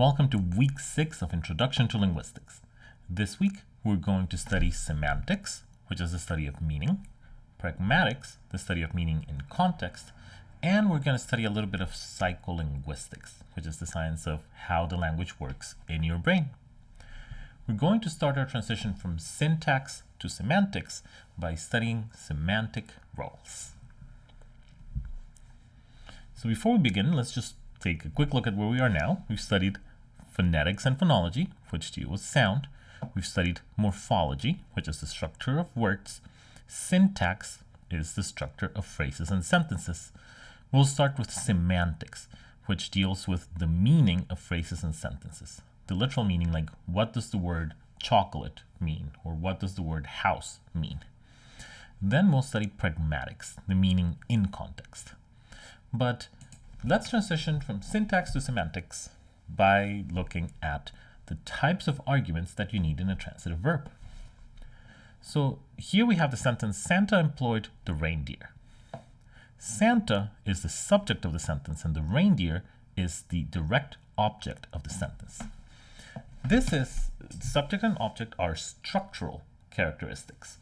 Welcome to week six of Introduction to Linguistics. This week, we're going to study semantics, which is the study of meaning, pragmatics, the study of meaning in context, and we're going to study a little bit of psycholinguistics, which is the science of how the language works in your brain. We're going to start our transition from syntax to semantics by studying semantic roles. So before we begin, let's just take a quick look at where we are now. We've studied phonetics and phonology, which deal with sound. We've studied morphology, which is the structure of words. Syntax is the structure of phrases and sentences. We'll start with semantics, which deals with the meaning of phrases and sentences. The literal meaning, like what does the word chocolate mean, or what does the word house mean. Then we'll study pragmatics, the meaning in context. But Let's transition from syntax to semantics by looking at the types of arguments that you need in a transitive verb. So here we have the sentence, Santa employed the reindeer. Santa is the subject of the sentence and the reindeer is the direct object of the sentence. This is, subject and object are structural characteristics.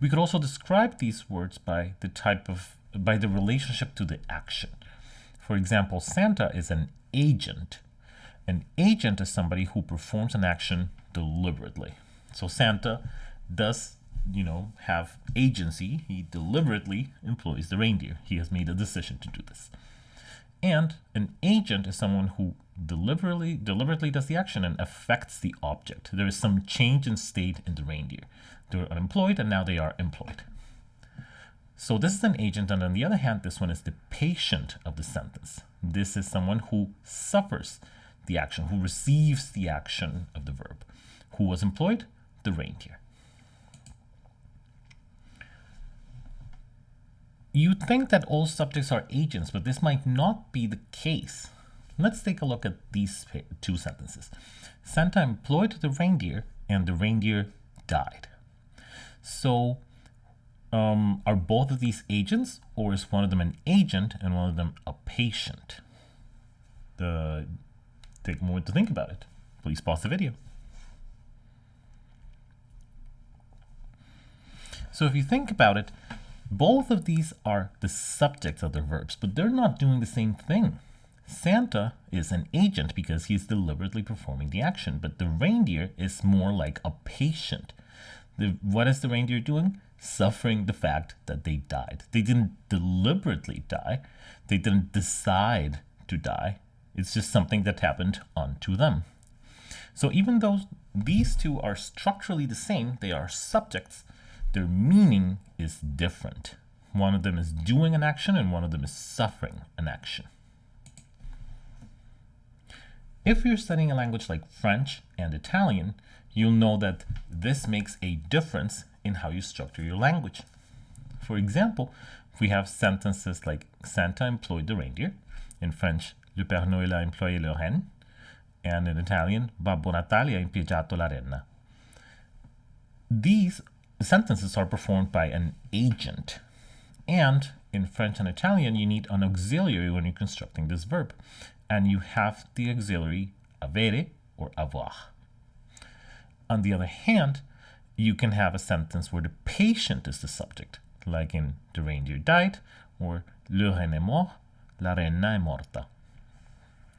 We could also describe these words by the type of, by the relationship to the action. For example, Santa is an agent. An agent is somebody who performs an action deliberately. So Santa does, you know, have agency. He deliberately employs the reindeer. He has made a decision to do this. And an agent is someone who deliberately deliberately does the action and affects the object. There is some change in state in the reindeer. They were unemployed and now they are employed. So this is an agent, and on the other hand, this one is the patient of the sentence. This is someone who suffers the action, who receives the action of the verb. Who was employed? The reindeer. You'd think that all subjects are agents, but this might not be the case. Let's take a look at these two sentences. Santa employed the reindeer, and the reindeer died. So um, are both of these agents or is one of them an agent and one of them a patient? The, take a moment to think about it. Please pause the video. So if you think about it, both of these are the subjects of their verbs, but they're not doing the same thing. Santa is an agent because he's deliberately performing the action, but the reindeer is more like a patient. The, what is the reindeer doing? suffering the fact that they died. They didn't deliberately die. They didn't decide to die. It's just something that happened unto them. So even though these two are structurally the same, they are subjects, their meaning is different. One of them is doing an action and one of them is suffering an action. If you're studying a language like French and Italian, you'll know that this makes a difference in how you structure your language. For example, we have sentences like Santa employed the reindeer. In French, Le Père Noël a employé le renne. And in Italian, Babbo Natale ha impiegato la renna. These sentences are performed by an agent. And in French and Italian, you need an auxiliary when you're constructing this verb. And you have the auxiliary avere or avoir. On the other hand, you can have a sentence where the patient is the subject, like in The reindeer died or Le renne est mort, la reina est morta.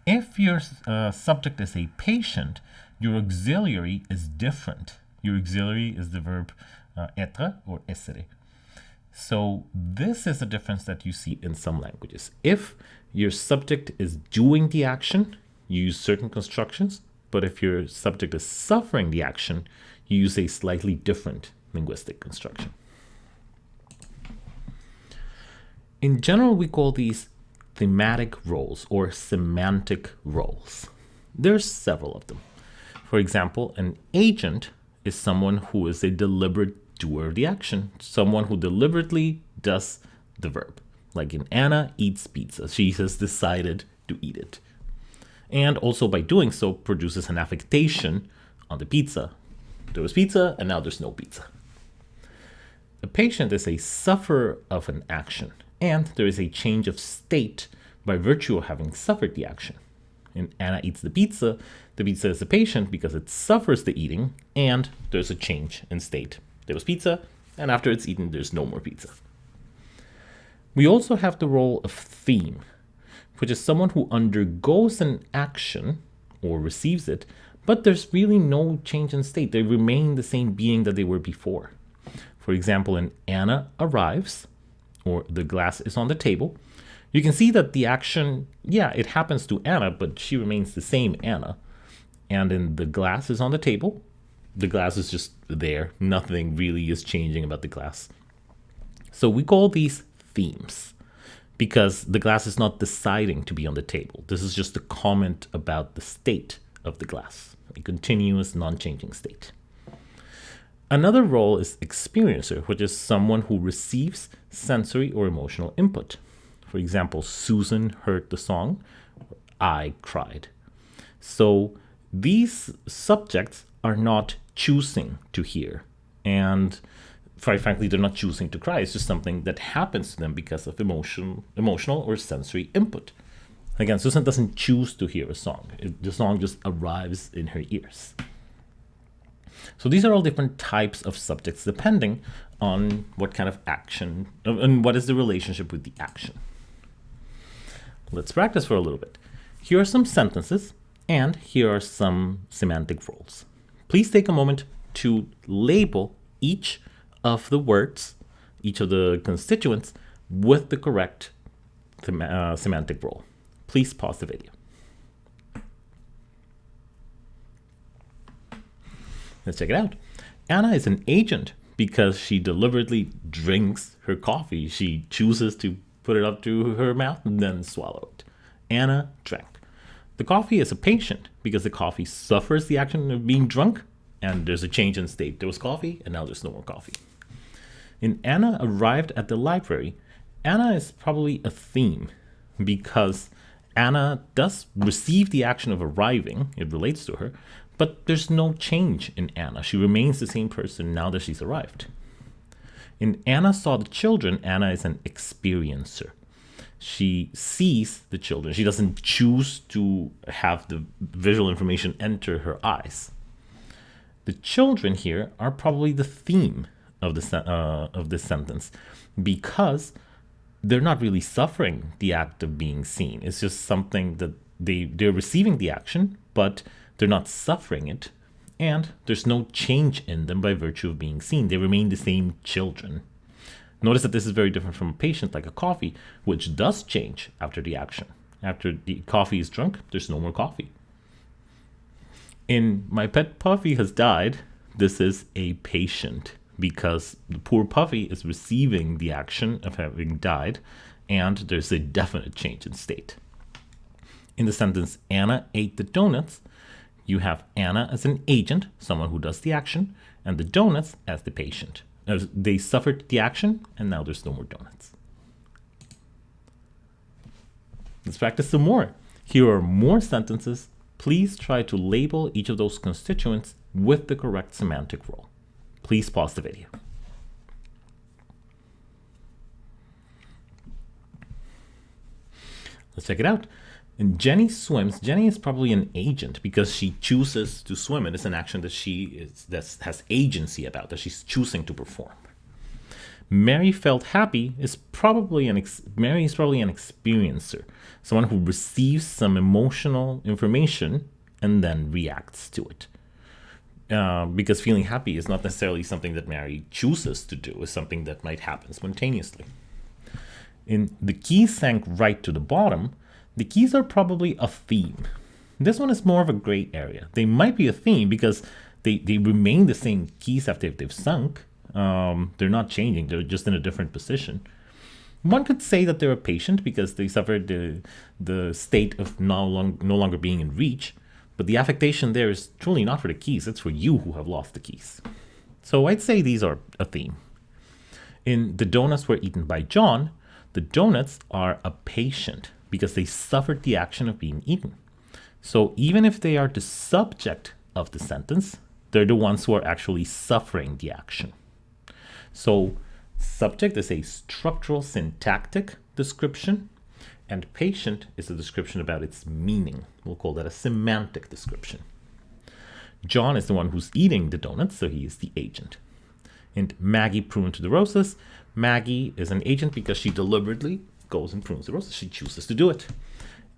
If your uh, subject is a patient, your auxiliary is different. Your auxiliary is the verb uh, être or essere. So this is a difference that you see in some languages. If your subject is doing the action, you use certain constructions, but if your subject is suffering the action, you use a slightly different linguistic construction. In general, we call these thematic roles or semantic roles. There's several of them. For example, an agent is someone who is a deliberate doer of the action, someone who deliberately does the verb. Like in Anna eats pizza, she has decided to eat it. And also by doing so produces an affectation on the pizza there was pizza and now there's no pizza. A patient is a sufferer of an action and there is a change of state by virtue of having suffered the action. In Anna eats the pizza, the pizza is a patient because it suffers the eating and there's a change in state. There was pizza, and after it's eaten, there's no more pizza. We also have the role of theme, which is someone who undergoes an action or receives it, but there's really no change in state. They remain the same being that they were before. For example, in Anna arrives, or the glass is on the table, you can see that the action, yeah, it happens to Anna, but she remains the same Anna. And then the glass is on the table, the glass is just there. Nothing really is changing about the glass. So we call these themes because the glass is not deciding to be on the table. This is just a comment about the state of the glass, a continuous non-changing state. Another role is experiencer, which is someone who receives sensory or emotional input. For example, Susan heard the song, I cried. So these subjects are not choosing to hear. And quite frankly, they're not choosing to cry. It's just something that happens to them because of emotion, emotional or sensory input. Again, Susan doesn't choose to hear a song. The song just arrives in her ears. So these are all different types of subjects depending on what kind of action and what is the relationship with the action. Let's practice for a little bit. Here are some sentences and here are some semantic roles. Please take a moment to label each of the words, each of the constituents with the correct uh, semantic role. Please pause the video. Let's check it out. Anna is an agent because she deliberately drinks her coffee. She chooses to put it up to her mouth and then swallow it. Anna drank. The coffee is a patient because the coffee suffers the action of being drunk and there's a change in state. There was coffee and now there's no more coffee. In Anna arrived at the library, Anna is probably a theme because Anna does receive the action of arriving, it relates to her, but there's no change in Anna. She remains the same person now that she's arrived. In Anna saw the children, Anna is an experiencer she sees the children. She doesn't choose to have the visual information enter her eyes. The children here are probably the theme of the uh, of this sentence because they're not really suffering the act of being seen. It's just something that they they're receiving the action, but they're not suffering it, and there's no change in them by virtue of being seen. They remain the same children. Notice that this is very different from a patient like a coffee, which does change after the action. After the coffee is drunk, there's no more coffee. In My Pet Puffy Has Died, this is a patient because the poor puffy is receiving the action of having died and there's a definite change in state. In the sentence, Anna ate the donuts, you have Anna as an agent, someone who does the action, and the donuts as the patient. They suffered the action, and now there's no more donuts. Let's practice some more. Here are more sentences. Please try to label each of those constituents with the correct semantic role. Please pause the video. Let's check it out. And Jenny swims. Jenny is probably an agent because she chooses to swim. It is an action that she is that has agency about, that she's choosing to perform. Mary felt happy is probably an Mary is probably an experiencer, someone who receives some emotional information and then reacts to it. Uh, because feeling happy is not necessarily something that Mary chooses to do, it's something that might happen spontaneously. In the key sank right to the bottom, the keys are probably a theme. This one is more of a gray area. They might be a theme because they, they remain the same keys after they've sunk. Um, they're not changing, they're just in a different position. One could say that they're a patient because they suffered the, the state of no, long, no longer being in reach, but the affectation there is truly not for the keys, it's for you who have lost the keys. So I'd say these are a theme. In The Donuts Were Eaten by John, the donuts are a patient because they suffered the action of being eaten. So even if they are the subject of the sentence, they're the ones who are actually suffering the action. So subject is a structural syntactic description And patient is a description about its meaning. We'll call that a semantic description. John is the one who's eating the donuts, so he is the agent. And Maggie pruned the roses. Maggie is an agent because she deliberately goes and prunes the roses. She chooses to do it.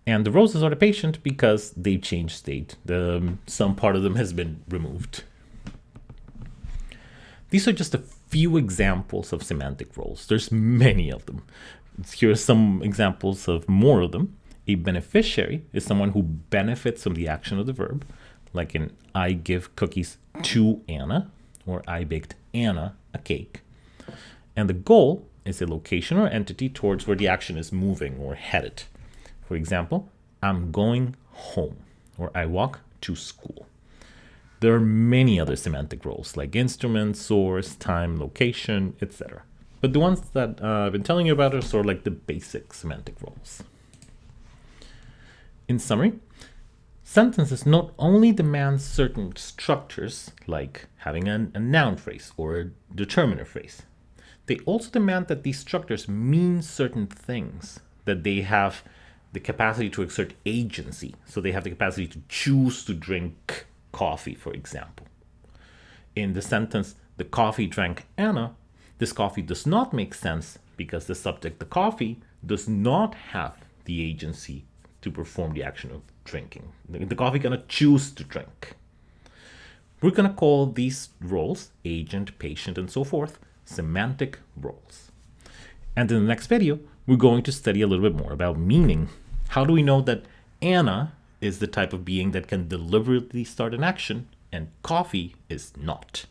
And the roses are the patient because they've changed state. The, um, some part of them has been removed. These are just a few examples of semantic roles. There's many of them. Here are some examples of more of them. A beneficiary is someone who benefits from the action of the verb, like in I give cookies to Anna, or I baked Anna a cake. And the goal is a location or entity towards where the action is moving or headed. For example, I'm going home, or I walk to school. There are many other semantic roles like instrument, source, time, location, etc. But the ones that uh, I've been telling you about are sort of like the basic semantic roles. In summary, sentences not only demand certain structures, like having an, a noun phrase or a determiner phrase, they also demand that these structures mean certain things, that they have the capacity to exert agency. So they have the capacity to choose to drink coffee, for example. In the sentence, the coffee drank Anna, this coffee does not make sense because the subject, the coffee, does not have the agency to perform the action of drinking. The, coffee gonna choose to drink. We're gonna call these roles, agent, patient, and so forth, semantic roles. And in the next video, we're going to study a little bit more about meaning. How do we know that Anna is the type of being that can deliberately start an action and coffee is not?